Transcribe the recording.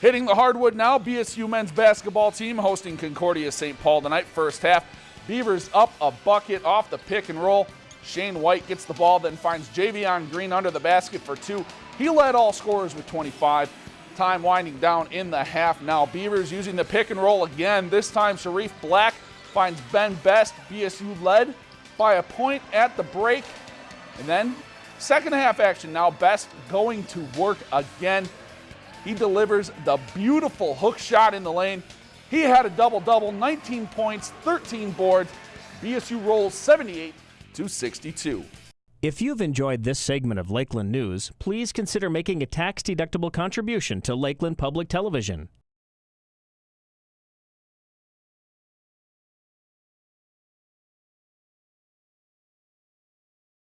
Hitting the hardwood now, BSU men's basketball team hosting Concordia St. Paul tonight. First half, Beavers up a bucket off the pick and roll. Shane White gets the ball, then finds Javion Green under the basket for two. He led all scorers with 25. Time winding down in the half now. Beavers using the pick and roll again. This time, Sharif Black finds Ben Best. BSU led by a point at the break. And then, second half action now. Best going to work again. He delivers the beautiful hook shot in the lane. He had a double double, 19 points, 13 boards. BSU rolls 78 to 62. If you've enjoyed this segment of Lakeland News, please consider making a tax-deductible contribution to Lakeland Public Television.